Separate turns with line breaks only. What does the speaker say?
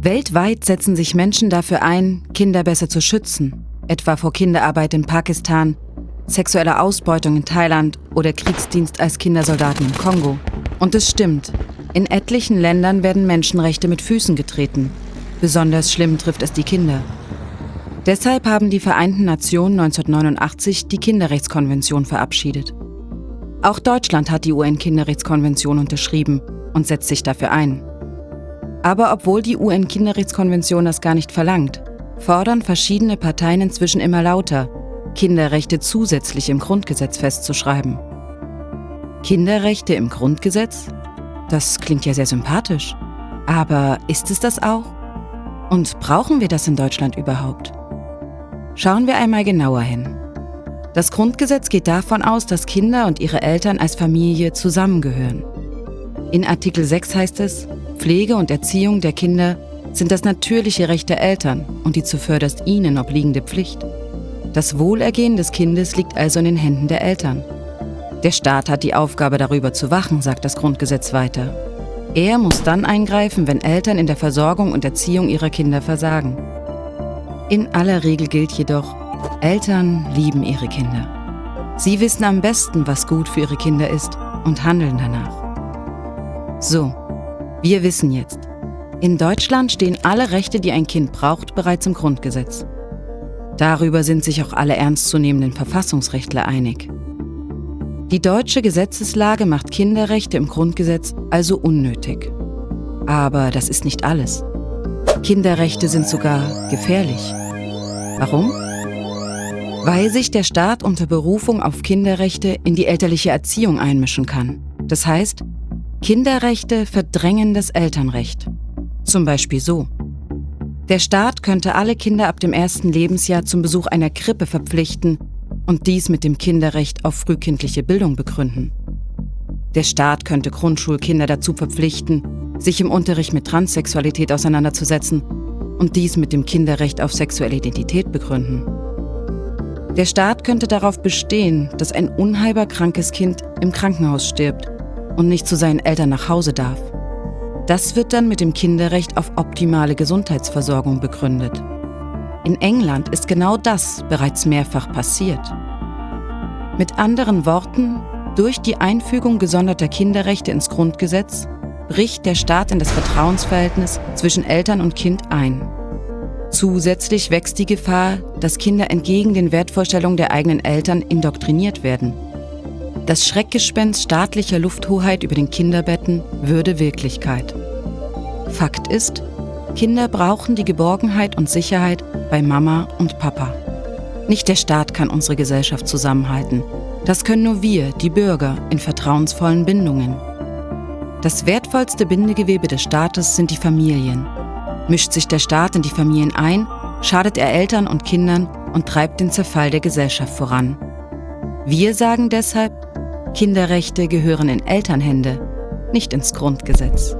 Weltweit setzen sich Menschen dafür ein, Kinder besser zu schützen, etwa vor Kinderarbeit in Pakistan, sexueller Ausbeutung in Thailand oder Kriegsdienst als Kindersoldaten im Kongo. Und es stimmt, in etlichen Ländern werden Menschenrechte mit Füßen getreten. Besonders schlimm trifft es die Kinder. Deshalb haben die Vereinten Nationen 1989 die Kinderrechtskonvention verabschiedet. Auch Deutschland hat die UN-Kinderrechtskonvention unterschrieben und setzt sich dafür ein. Aber obwohl die UN-Kinderrechtskonvention das gar nicht verlangt, fordern verschiedene Parteien inzwischen immer lauter, Kinderrechte zusätzlich im Grundgesetz festzuschreiben. Kinderrechte im Grundgesetz? Das klingt ja sehr sympathisch. Aber ist es das auch? Und brauchen wir das in Deutschland überhaupt? Schauen wir einmal genauer hin. Das Grundgesetz geht davon aus, dass Kinder und ihre Eltern als Familie zusammengehören. In Artikel 6 heißt es, Pflege und Erziehung der Kinder sind das natürliche Recht der Eltern und die zuvörderst ihnen obliegende Pflicht. Das Wohlergehen des Kindes liegt also in den Händen der Eltern. Der Staat hat die Aufgabe, darüber zu wachen, sagt das Grundgesetz weiter. Er muss dann eingreifen, wenn Eltern in der Versorgung und Erziehung ihrer Kinder versagen. In aller Regel gilt jedoch, Eltern lieben ihre Kinder. Sie wissen am besten, was gut für ihre Kinder ist und handeln danach. So, wir wissen jetzt, in Deutschland stehen alle Rechte, die ein Kind braucht, bereits im Grundgesetz. Darüber sind sich auch alle ernstzunehmenden Verfassungsrechtler einig. Die deutsche Gesetzeslage macht Kinderrechte im Grundgesetz also unnötig. Aber das ist nicht alles. Kinderrechte sind sogar gefährlich. Warum? Weil sich der Staat unter Berufung auf Kinderrechte in die elterliche Erziehung einmischen kann. Das heißt, Kinderrechte verdrängen das Elternrecht. Zum Beispiel so. Der Staat könnte alle Kinder ab dem ersten Lebensjahr zum Besuch einer Krippe verpflichten und dies mit dem Kinderrecht auf frühkindliche Bildung begründen. Der Staat könnte Grundschulkinder dazu verpflichten, sich im Unterricht mit Transsexualität auseinanderzusetzen und dies mit dem Kinderrecht auf sexuelle Identität begründen. Der Staat könnte darauf bestehen, dass ein unheilbar krankes Kind im Krankenhaus stirbt und nicht zu seinen Eltern nach Hause darf. Das wird dann mit dem Kinderrecht auf optimale Gesundheitsversorgung begründet. In England ist genau das bereits mehrfach passiert. Mit anderen Worten, durch die Einfügung gesonderter Kinderrechte ins Grundgesetz bricht der Staat in das Vertrauensverhältnis zwischen Eltern und Kind ein. Zusätzlich wächst die Gefahr, dass Kinder entgegen den Wertvorstellungen der eigenen Eltern indoktriniert werden. Das Schreckgespenst staatlicher Lufthoheit über den Kinderbetten würde Wirklichkeit. Fakt ist, Kinder brauchen die Geborgenheit und Sicherheit bei Mama und Papa. Nicht der Staat kann unsere Gesellschaft zusammenhalten. Das können nur wir, die Bürger, in vertrauensvollen Bindungen. Das wertvollste Bindegewebe des Staates sind die Familien. Mischt sich der Staat in die Familien ein, schadet er Eltern und Kindern und treibt den Zerfall der Gesellschaft voran. Wir sagen deshalb, Kinderrechte gehören in Elternhände, nicht ins Grundgesetz.